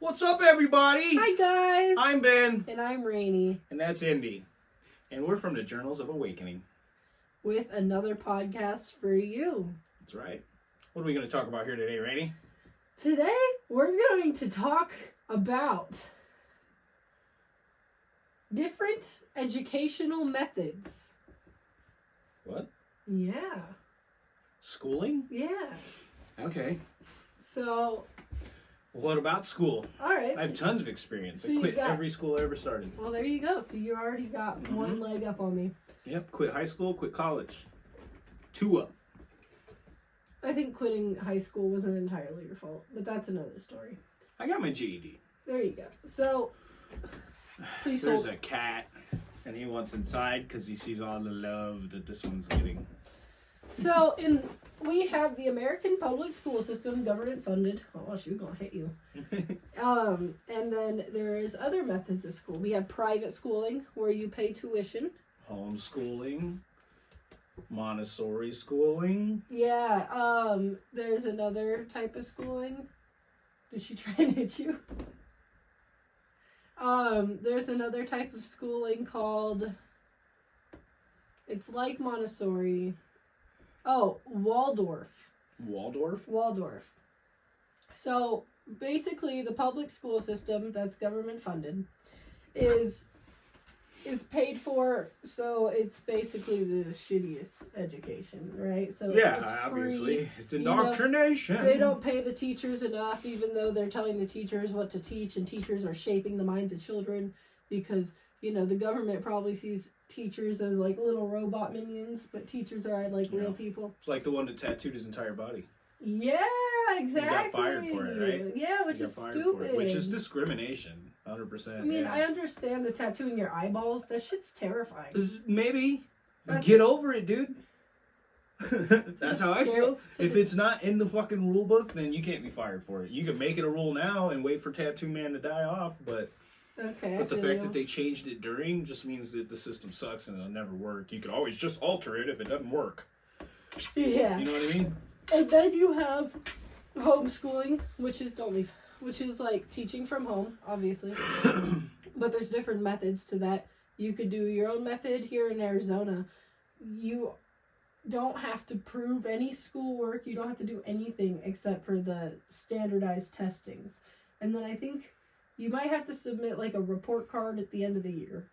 What's up, everybody? Hi guys. I'm Ben, and I'm Rainy and that's Indy, and we're from the Journals of Awakening. with another podcast for you. That's right. What are we going to talk about here today, Rainy? Today we're going to talk about different educational methods. What? Yeah. Schooling? Yeah. Okay. So, What about school? all right. I have so- tons of experience. so I quit got- every school I ever started. well, there you go. So you already got Mm-hmm. one leg up on me. Yep. Quit high school, quit college. Two up. I think quitting high school wasn't entirely your fault, but that's another story. I got my GED. There you go. So, please There's hold. a cat, and he wants inside because he sees all the love that this one's getting. So in we have the American public school system, government funded. Oh, she's gonna hit you. Um, and then there's other methods of school. We have private schooling where you pay tuition. Homeschooling, Montessori schooling. Yeah. Um, there's another type of schooling. Did she try and hit you? Um, there's another type of schooling called. It's like Montessori. Oh, Waldorf. Waldorf. Waldorf. So basically, the public school system that's government funded is is paid for. So it's basically the shittiest education, right? So it's Yeah, free. obviously. It's you know, indoctrination. They don't pay the teachers enough, even though they're telling the teachers what to teach, and teachers are shaping the minds of children because you know the government probably sees teachers as like little robot minions, but teachers are like Yeah. real people. It's like the one that tattooed his entire body. Yeah, exactly. Got fired for it, right? Yeah, which is stupid. which is discrimination. 100%. I mean, yeah. I understand the tattooing your eyeballs. That shit's terrifying. Maybe. That's- Get over it, dude. That's how I feel. If it's- it's not in the fucking rule book, then you can't be fired for it. You can make it a rule now and wait for Tattoo Man to die off, but Okay, I but the fact you. that they changed it during just means that the system sucks and it'll never work. You could always just alter it if it doesn't work. yeah, You know what I mean? and then you have homeschooling, which is don't leave, which is like teaching from home, obviously. but there's different methods to that. You could do your own method here in Arizona. You don't have to prove any schoolwork. You don't have to do anything except for the standardized testings. And then I think you might have to submit like a report card at the end of the year.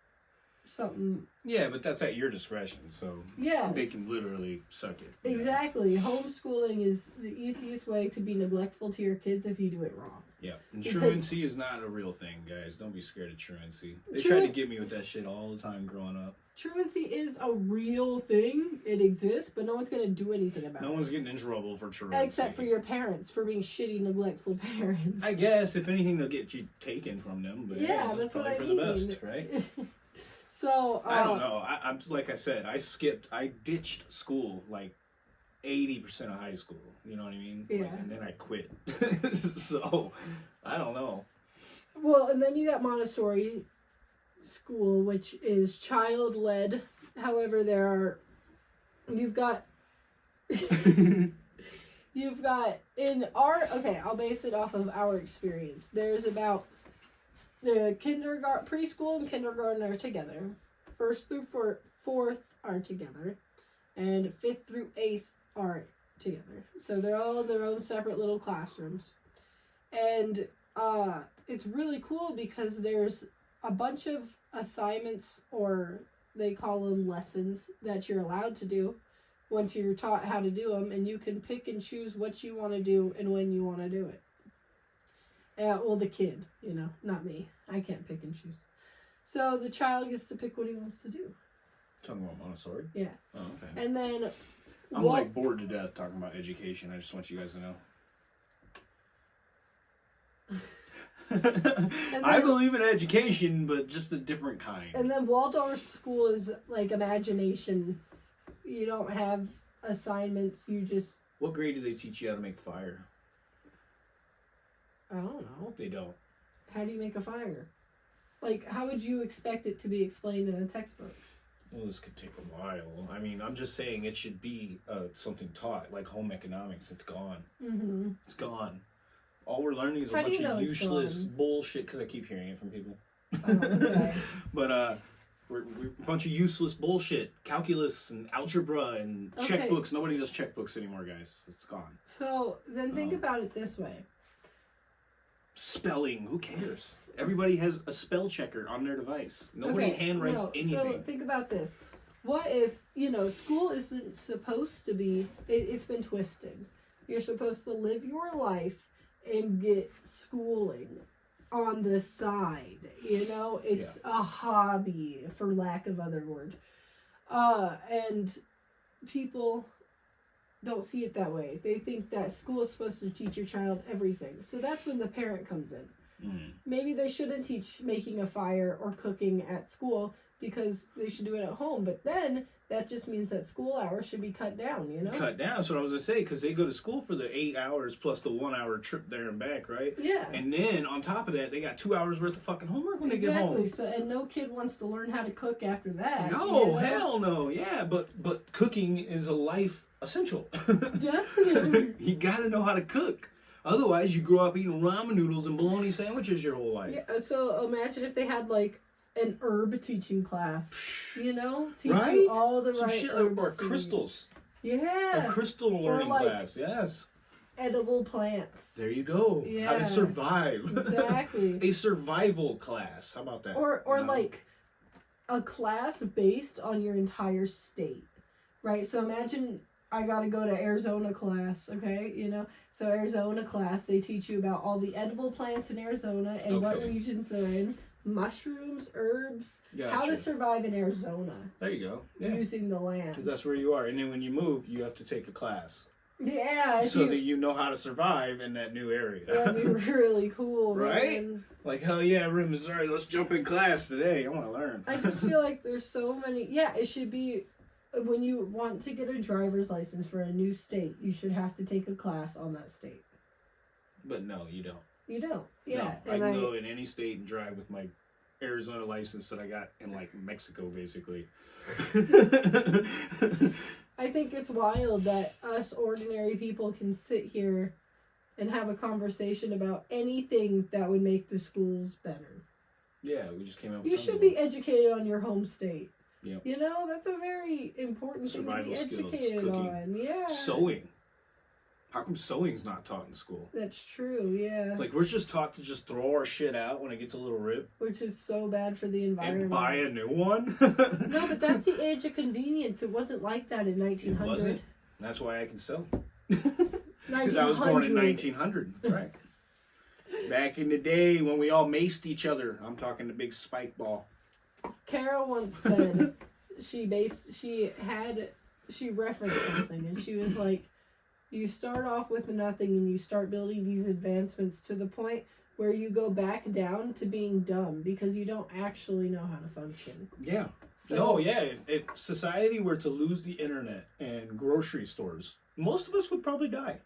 Something. Yeah, but that's at your discretion, so Yeah. they can literally suck it. know? Exactly. Homeschooling is the easiest way to be neglectful to your kids if you do it wrong. Yeah, and Because- truancy is not a real thing, guys. Don't be scared of truancy. They tried to get me with that shit all the time growing up. Truancy is a real thing. It exists, but no one's gonna do anything about No it. No one's getting in trouble for truancy. Except for your parents for being shitty, neglectful parents. I guess if anything, they'll get you taken from them. But Yeah, hey, that's what probably I for mean. the best, right? so uh, I don't know. I, I'm like I said, I skipped. I ditched school like eighty percent of high school. You know what I mean? Like, Yeah. and then I quit. so I don't know. Well, and then you got Montessori school, which is child led. However, there are you've got you've got in our okay. I'll base it off of our experience. There's about the kindergarten, preschool, and kindergarten are together. First through four, fourth are together, and fifth through eighth are together. So they're all in their own separate little classrooms, and uh, it's really cool because there's a bunch of assignments or they call them lessons that you're allowed to do once you're taught how to do them and you can pick and choose what you want to do and when you want to do it uh, well the kid you know not me i can't pick and choose so the child gets to pick what he wants to do Talking about Montessori. Yeah. Oh, okay. and then I'm Wal- like bored to death talking about education. I just want you guys to know. I believe in education, but just a different kind. And then Waldorf school is like imagination. You don't have assignments. You just what grade do they teach you how to make fire? I don't know. They don't. How do you make a fire? Like how would you expect it to be explained in a textbook? Well, this could take a while. I mean, I'm just saying it should be uh, something taught, like home economics. It's gone. Mm-hmm. It's gone. All we're learning is a How do bunch you know of useless bullshit because I keep hearing it from people. Oh, okay. but uh, we're, we're a bunch of useless bullshit, calculus and algebra and Okay. checkbooks. Nobody does checkbooks anymore, guys. It's gone. So then think Oh. about it this way. Spelling, who cares? Everybody has a spell checker on their device. Nobody Okay, handwrites no, So think about this. What if, you know, school isn't supposed to be, it, it's been twisted. You're supposed to live your life and get schooling on the side. You know, it's a hobby, for lack of other word. Uh, and people don't see it that way. They think that school is supposed to teach your child everything. So that's when the parent comes in Mm. maybe they shouldn't teach making a fire or cooking at school because they should do it at home. But then that just means that school hours should be cut down, you know? Cut down. That's what I was gonna say because they go to school for the eight hours plus the one hour trip there and back, right? Yeah. And then on top of that, they got two hours worth of fucking homework when they get home. Exactly. So and no kid wants to learn how to cook after that. No, you know? hell no. Yeah, but but cooking is a life essential. Definitely. you gotta know how to cook. Otherwise, you grow up eating ramen noodles and bologna sandwiches your whole life. Yeah, so imagine if they had like an herb teaching class, you know, teach Right? you all the Some right shit herbs. or to crystals. Yeah, A crystal learning like- class. Yes. edible plants. There you go. Yeah. How to survive. Exactly. a survival class. How about that? or or like a class based on your entire state right so imagine i gotta go to arizona class okay you know so arizona class they teach you about all the edible plants in arizona and what Okay. regions they're in mushrooms herbs how to survive in arizona There you go. Yeah. using the land That's where you are. And then when you move, you have to take a class. yeah so you- that you know how to survive in that new area. that'd be really cool Right? man. like, hell yeah, we're in Missouri. Let's jump in class today. I want to learn. I just feel like there's so many. Yeah, it should be when you want to get a driver's license for a new state, you should have to take a class on that state. but no, you don't. You don't. Yeah, No, I and can I, go in any state and drive with my Arizona license that I got in like Mexico, basically. I think it's wild that us ordinary people can sit here and have a conversation about anything that would make the schools better. yeah, we just came up. with You should be educated on your home state. Yep. You know, that's a very important Survival thing to be skills, educated cooking, on. Yeah. sewing. How come sewing's not taught in school? That's true, yeah. Like we're just taught to just throw our shit out when it gets a little rip Which is so bad for the environment. and buy a new one. No, but that's the age of convenience. It wasn't like that in It 1900. wasn't. That's why I can sew. Because I was born in 1900. Right. Back in the day when we all maced each other. I'm talking the big spike ball. Carol once said she based she had she referenced something and she was like, you start off with nothing and you start building these advancements to the point where you go back down to being dumb because you don't actually know how to function. Yeah. So, no, yeah. If, if society were to lose the internet and grocery stores, most of us would probably die.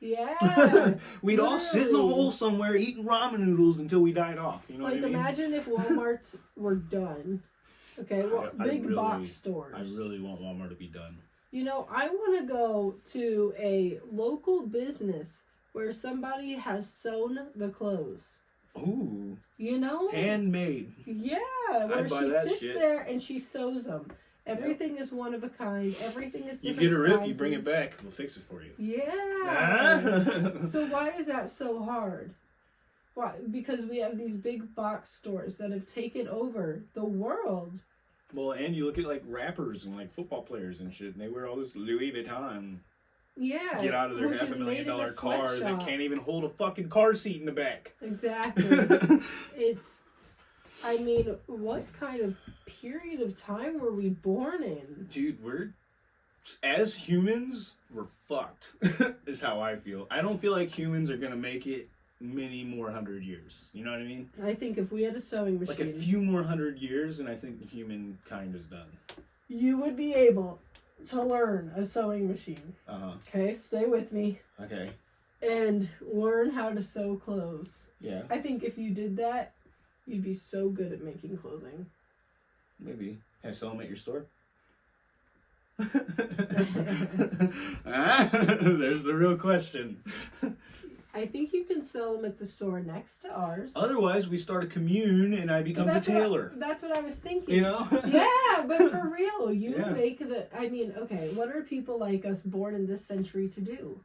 Yeah. We'd all sit in a hole somewhere eating ramen noodles until we died off. You know like what I mean? imagine if Walmarts were done. Okay, well, I- I big really- box stores. I really want Walmart to be done. You know, I want to go to a local business where somebody has sewn the clothes. Ooh, You know? handmade. yeah, where she sits shit. there and she sews them. Everything is one of a kind. Everything is You get a rip, you bring it back. We'll fix it for you. Yeah. so why is that so hard? Why? Because we have these big box stores that have taken over the world. Well, and you look at like rappers and like football players and shit, and they wear all this Louis Vuitton. Yeah. Get out of their half a million dollar in a dollar car that can't even hold a fucking car seat in the back. Exactly. it's I mean, what kind of period of time were we born in? Dude, we're as humans, we're fucked. is how I feel. I don't feel like humans are gonna make it many more hundred years. You know what I mean? I think if we had a sewing machine, Like a few more hundred years, and I think humankind is done. you would be able to learn a sewing machine. Uh huh. Okay, stay with me. Okay. And learn how to sew clothes. Yeah. I think if you did that, you'd be so good at making clothing. Maybe. Can I sell them at your store? ah, there's the real question. I think you can sell them at the store next to ours. Otherwise, we start a commune and I become the what I- tailor. that's what I was thinking. You know? yeah, but for real, you Yeah. make the. I mean, okay, what are people like us born in this century to do?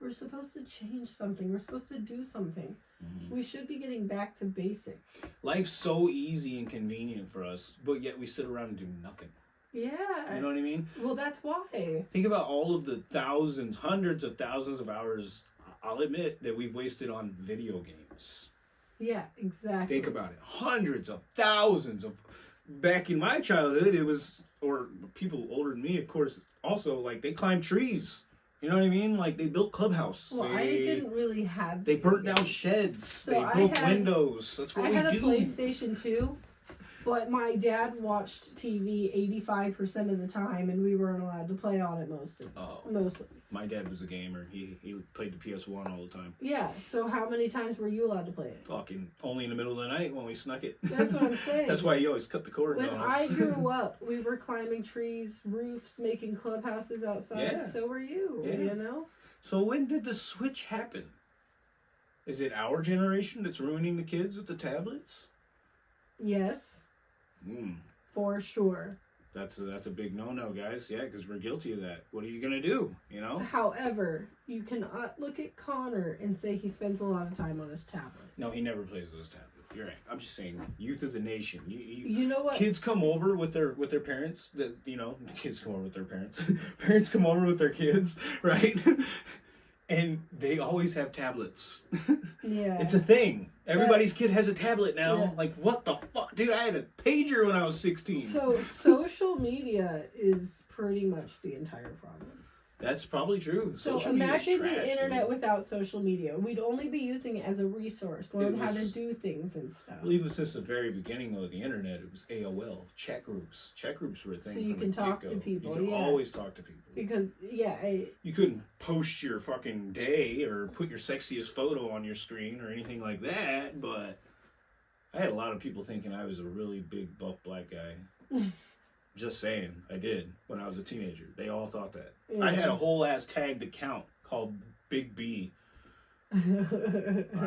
We're supposed to change something. We're supposed to do something. Mhm. We should be getting back to basics. Life's so easy and convenient for us, but yet we sit around and do nothing. Yeah. You know what I mean? well, that's why. Think about all of the thousands, hundreds of thousands of hours, I'll admit, that we've wasted on video games. Yeah, exactly. Think about it. Hundreds of thousands of. Back in my childhood, it was, or people older than me, of course, also, like, they climbed trees. You know what I mean? Like, they built clubhouse. Well, they, I didn't really have. They burnt down sheds. So they I broke had- windows. That's what I we had a do. PlayStation 2, but my dad watched TV 85% of the time, and we weren't allowed to play on it most of Oh, most. my dad was a gamer. He he played the PS1 all the time. Yeah. So how many times were you allowed to play it? Fucking only in the middle of the night when we snuck it. That's what I'm saying. That's why he always cut the cord When I grew up, we were climbing trees, roofs, making clubhouses outside. Yeah. So were you. Yeah. You know. so when did the switch happen? Is it our generation that's ruining the kids with the tablets? Yes, Mm, for sure. that's a, that's a big no no, guys. Yeah, because we're guilty of that. What are you gonna do? You know? However, you cannot look at Connor and say he spends a lot of time on his tablet. No, he never plays with his tablet. You're right. I'm just saying, youth of the nation. You, you, You know what? kids come over with their with their parents that you know kids come over with their parents parents come over with their kids right and they always have tablets Yeah. it's a thing everybody's kid has a tablet now Yeah. like what the fuck dude i had a pager when i was 16 So social media is pretty much the entire problem. That's probably true So Social imagine the internet without social media. We'd only be using it as a resource, learn how to do things and stuff. Well, even since the very beginning of the internet, it was AOL chat groups. Chat groups were a thing. So you can talk to people, You could yeah. always talk to people. Because yeah, I, You couldn't post your fucking day or put your sexiest photo on your screen or anything like that, but I had a lot of people thinking I was a really big buff black guy. Just saying, I did when I was a teenager. They all thought that. I had a whole ass tagged account called Big B. I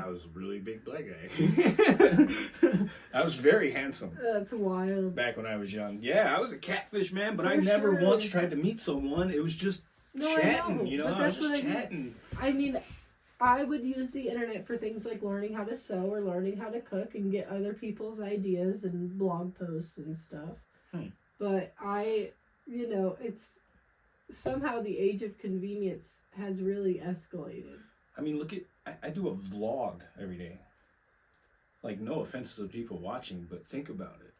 was a really big black guy. I was very handsome That's wild. back when I was young. Yeah, I was a catfish man, but I never sure. once tried to meet someone. It was just No, chatting, know, you know. I was that's just what I mean. chatting. I mean, I would use the internet for things like learning how to sew or learning how to cook and get other people's ideas and blog posts and stuff. Hmm. But I, you know, it's somehow the age of convenience has really escalated. I mean, look at I, I do a vlog every day. Like, no offense to the people watching, but think about it.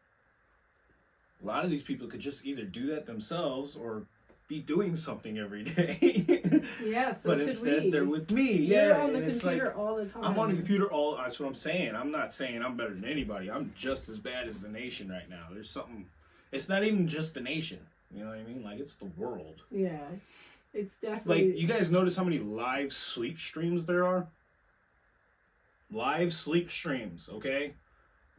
A lot of these people could just either do that themselves or be doing something every day. Yeah, so but instead, we. they're with me. You're yeah, on the computer like all the time. I'm on the computer all. That's what I'm saying. I'm not saying I'm better than anybody. I'm just as bad as the nation right now. There's something. It's not even just the nation. You know what I mean? Like it's the world. Yeah, it's definitely Like you guys notice how many live sleep streams there are? Live sleep streams, okay?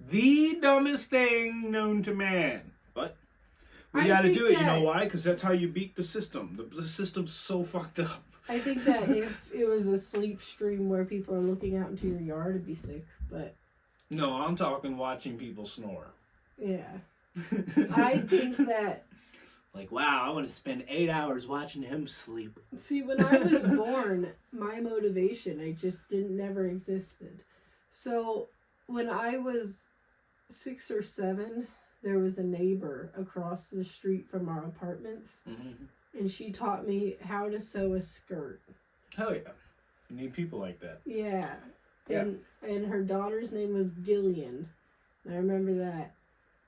The dumbest thing known to man. But we I gotta do it. You know why? Because that's how you beat the system. The, the system's so fucked up. I think that if it was a sleep stream where people are looking out into your yard, it'd be sick. But No, I'm talking watching people snore. yeah, I think that like, wow, I want to spend eight hours watching him sleep. See, when I was born, my motivation, I just didn't never existed. So when I was six or seven, there was a neighbor across the street from our apartments, mm-hmm. and she taught me how to sew a skirt. Hell yeah. You need people like that. Yeah. Yeah. And and her daughter's name was Gillian. I remember that.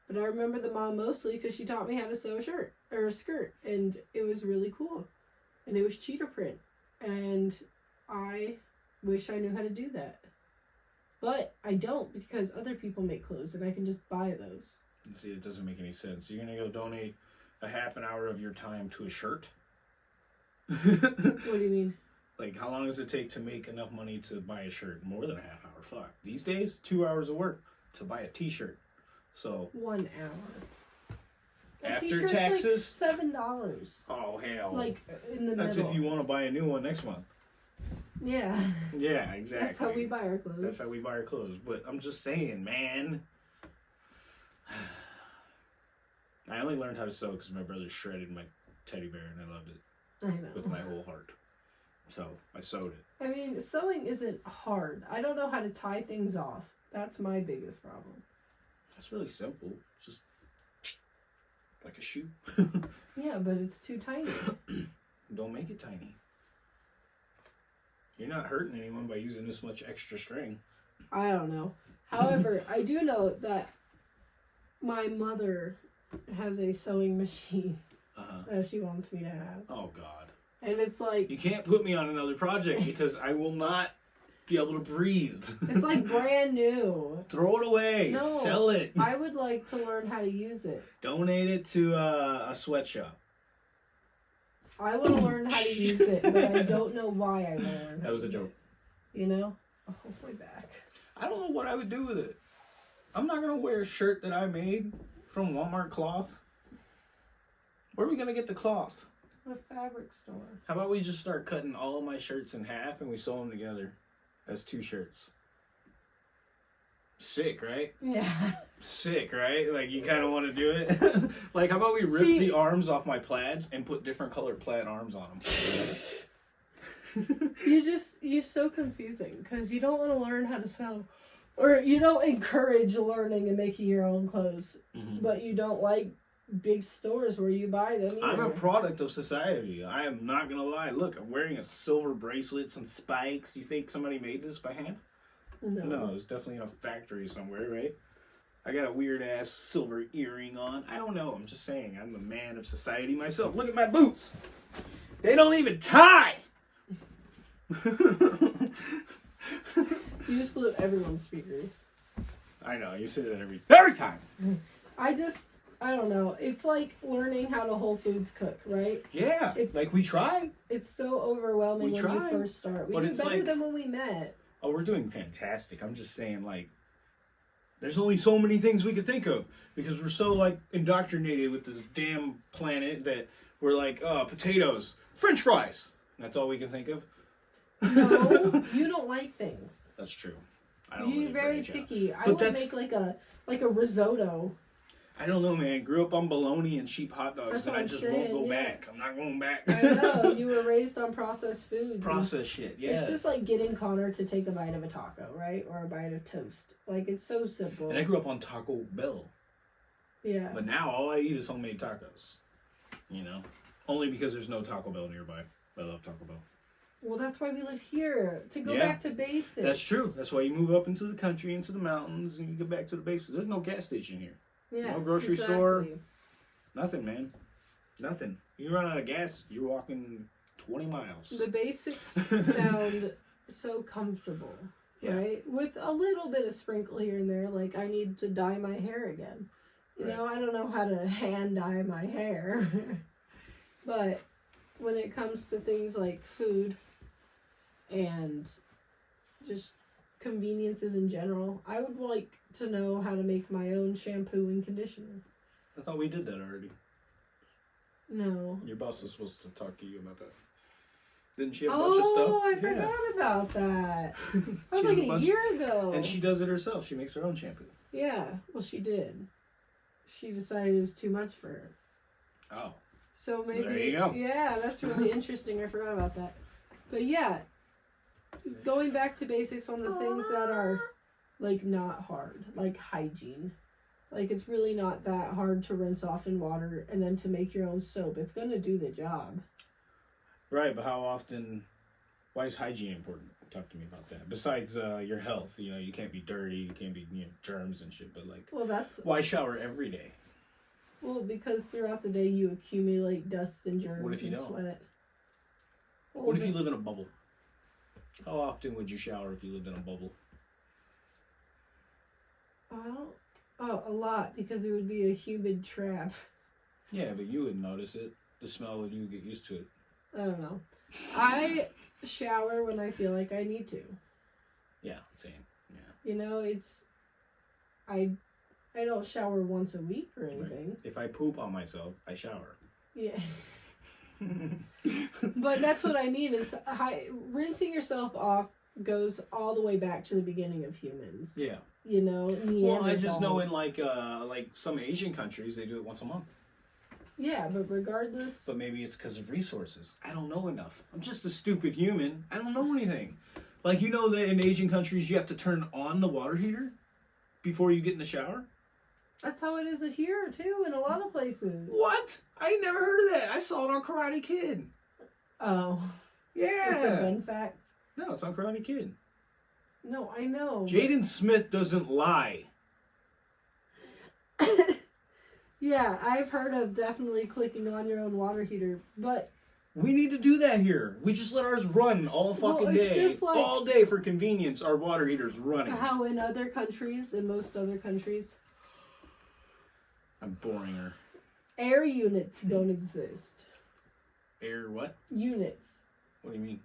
But I remember the mom mostly because she taught me how to sew a shirt or a skirt, and it was really cool. And it was cheetah print, and I wish I knew how to do that. But I don't because other people make clothes, and I can just buy those. See, it doesn't make any sense. You're gonna go donate a half an hour of your time to a shirt? What do you mean? like, how long does it take to make enough money to buy a shirt? More than a half hour. Fuck. These days, two hours of work to buy a T-shirt. So, One hour. A After taxes? like seven dollars. oh hell. Like in the That's middle. if you want to buy a new one next month. Yeah. Yeah, exactly. That's how we buy our clothes. That's how we buy our clothes. But I'm just saying, man. I only learned how to sew because my brother shredded my teddy bear and I loved it I with my whole heart. So I sewed it. I mean, sewing isn't hard. I don't know how to tie things off. That's my biggest problem. It's really simple. It's just like a shoe. Yeah, but it's too tiny. Don't make it tiny. You're not hurting anyone by using this much extra string. I don't know. However, I do know that my mother has a sewing machine Uh-huh. that she wants me to have. Oh God. And it's like You can't put me on another project because I will not be able to breathe. it's like brand new. Throw it away. No. Sell it. I would like to learn how to use it. Donate it to uh, a sweatshop. I want to learn how to use it, but I don't know why I want to learn. That was a joke. it. You know? Oh, my back. I don't know what I would do with it. I'm not gonna wear a shirt that I made from Walmart cloth. Where are we gonna get the cloth? A fabric store. How about we just start cutting all of my shirts in half and we sew them together as two shirts? Sick, right? Yeah. Sick, right? Like you kind of want to do it. like, how about we rip See- the arms off my plaids and put different colored plaid arms on them? You just you're so confusing because you don't want to learn how to sew, or you don't encourage learning and making your own clothes, Mhm. but you don't like big stores where you buy them. I'm a product of society. I am not gonna lie. Look, I'm wearing a silver bracelet, some spikes. You think somebody made this by hand? no. No, it's definitely in a factory somewhere, right? I got a weird ass silver earring on. I don't know. I'm just saying. I'm a man of society myself. Look at my boots. They don't even tie. You just blew up everyone's speakers. I know. You say that every every time. I just I don't know. It's like learning how to Whole Foods cook, right? Yeah. It's- like we try. It's so overwhelming We when try, you first start. We but do it's better like- than when we met. Oh, we're doing fantastic. I'm just saying, like, there's only so many things we could think of because we're so like indoctrinated with this damn planet that we're like, uh, potatoes, French fries. That's all we can think of. No, you don't like things. That's true. I don't You're really very branch out. picky. I But would make like a like a risotto. I don't know, man. Grew up on bologna and cheap hot dogs, That's and I I'm just saying, won't go yeah. back. I'm not going back. I know you were raised on processed foods. Processed shit. Yeah. It's just like getting Connor to take a bite of a taco, right, or a bite of toast. Like it's so simple. And I grew up on Taco Bell, yeah. but now all I eat is homemade tacos. You know, only because there's no Taco Bell nearby. I love Taco Bell. Well, that's why we live here to go Yeah. back to basics. That's true. That's why you move up into the country, into the mountains, and you get back to the basics. There's no gas station here. Yeah. no grocery exactly. store. Nothing, man. Nothing. You run out of gas, you're walking 20 miles. The basics sound so comfortable, Yeah. right? With a little bit of sprinkle here and there, like I need to dye my hair again. You Right. know, I don't know how to hand dye my hair. but when it comes to things like food and just conveniences in general, I would like to know how to make my own shampoo and conditioner. I thought we did that already. No. Your boss was supposed to talk to you about that. Didn't she have a bunch of oh, stuff? Oh, I Yeah. forgot about that. That She was has like a a bunch- year ago. And she does it herself. She makes her own shampoo. Yeah, well, she did. She decided it was too much for her. Oh. So maybe. There you go. Yeah, that's really interesting. I forgot about that. But yeah, going back to basics on the things that are like not hard, like hygiene. Like it's really not that hard to rinse off in water and then to make your own soap. It's gonna do the job. Right, but how often? Why is hygiene important? Talk to me about that. Besides uh, your health, you know, you can't be dirty, you can't be you know, germs and shit. But like, Well, that's why shower every day? well because throughout the day you accumulate dust and germs What if you and don't? sweat. Well, What if you live in a bubble? How often would you shower if you lived in a bubble? Oh, oh, a lot because it would be a humid trap. Yeah, but you wouldn't notice it. The smell would you get used to it. I don't know. I shower when I feel like I need to. Yeah, same. Yeah. You know, it's I I don't shower once a week or anything. If I poop on myself, I shower. Yeah. But that's what I mean is hi, rinsing yourself off goes all the way back to the beginning of humans. yeah. You know, Well, I just know in like uh like some Asian countries they do it once a month. yeah, but regardless, But maybe it's because of resources. I don't know enough. I'm just a stupid human. I don't know anything. Like you know that in Asian countries you have to turn on the water heater before you get in the shower. That's how it is here too in a lot of places. What? I ain't never heard of that. I saw it on Karate Kid. Oh, Yeah. it's a. Ben fact. No, it's on Karate Kid. No, I know. Jaden Smith doesn't lie. yeah, I've heard of definitely clicking on your own water heater, but We need to do that here. We just let ours run all Well, fucking it's day. like- all day for convenience, our water heater's running. how in other countries, in most other countries, I'm boring her. air units don't exist. Air what? Units, What do you mean?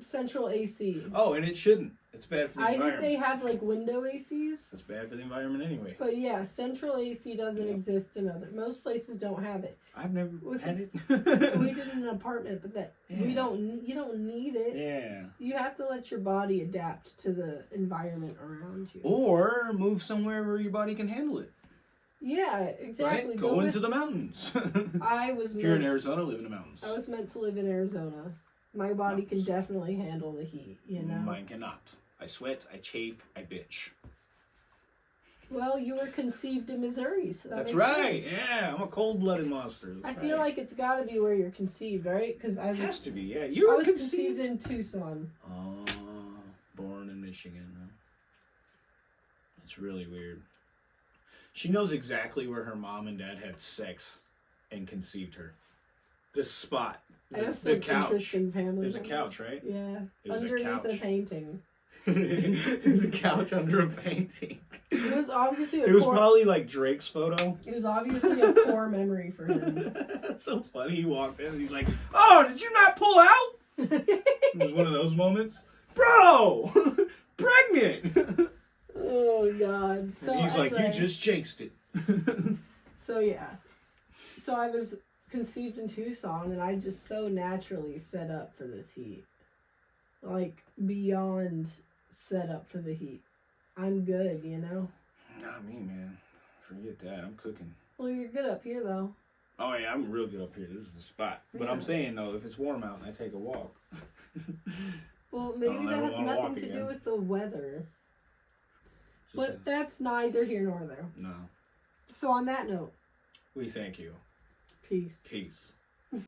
central AC. Oh, and it shouldn't. It's bad for the environment. I think they have like window ACs, It's bad for the environment anyway. but yeah, central AC doesn't Yeah. exist in other. Most places don't have it. I've never Which had is- it. we did in an apartment, but that we don't. You don't need it. yeah. You have to let your body adapt to the environment around you. Or move somewhere where your body can handle it. Yeah, exactly. Right? Go into the mountains. I was if you're in Arizona, live in the mountains. I was meant to live in Arizona. My body can definitely handle the heat, you know. Mine cannot. I sweat, I chafe, I bitch. Well, you were conceived in Missouri, so that That's right. sense. Yeah, I'm a cold-blooded monster. I feel right. like it's got to be where you're conceived, right? Because I it has was to be. Yeah, you I was conceived. conceived in Tucson. Oh, born in Michigan. Huh? That's really weird. She knows exactly where her mom and dad had sex and conceived her. This spot. I The, have the some couch. interesting family. There's a couch, right? Yeah, It was a underneath the painting. There's a couch under a painting. It was obviously a It was probably like Drake's photo. it was obviously a core memory for him. That's so funny. He walked in and he's like, Oh, did you not pull out? It was one of those moments. Bro! Pregnant! Oh God! So and he's like, You just jinxed it. So yeah, so I was conceived in Tucson, and I just so naturally set up for this heat, like beyond set up for the heat. I'm good, you know. Not me, man. Forget that. I'm cooking. Well, you're good up here though. Oh yeah, I'm real good up here. This is the spot. But I'm saying though, if it's warm out and a walk, Well, maybe I'll that never has wanna nothing walk to do again. with the weather, just but that's neither here nor there. no. So on that note, We thank you. peace. Peace.